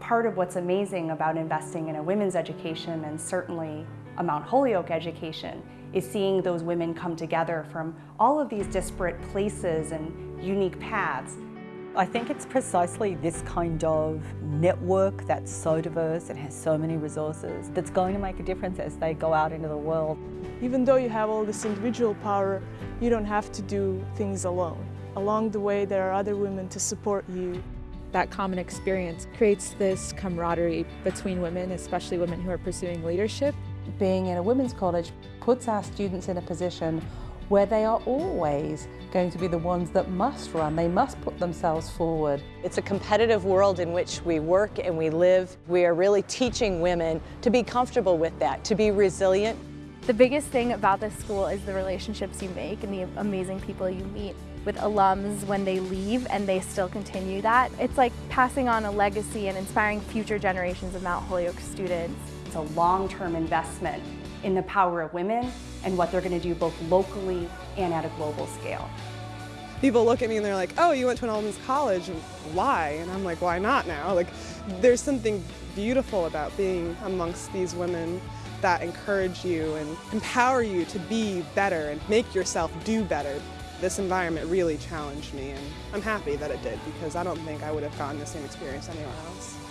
Part of what's amazing about investing in a women's education and certainly a Mount Holyoke education is seeing those women come together from all of these disparate places and unique paths. I think it's precisely this kind of network that's so diverse and has so many resources that's going to make a difference as they go out into the world. Even though you have all this individual power, you don't have to do things alone. Along the way, there are other women to support you. That common experience creates this camaraderie between women, especially women who are pursuing leadership. Being in a women's college puts our students in a position where they are always going to be the ones that must run. They must put themselves forward. It's a competitive world in which we work and we live. We are really teaching women to be comfortable with that, to be resilient. The biggest thing about this school is the relationships you make and the amazing people you meet with alums when they leave and they still continue that. It's like passing on a legacy and inspiring future generations of Mount Holyoke students. It's a long-term investment in the power of women and what they're going to do both locally and at a global scale. People look at me and they're like, oh, you went to an all-women's college, why? And I'm like, why not now? Like, there's something beautiful about being amongst these women that encourage you and empower you to be better and make yourself do better. This environment really challenged me and I'm happy that it did because I don't think I would have gotten the same experience anywhere else.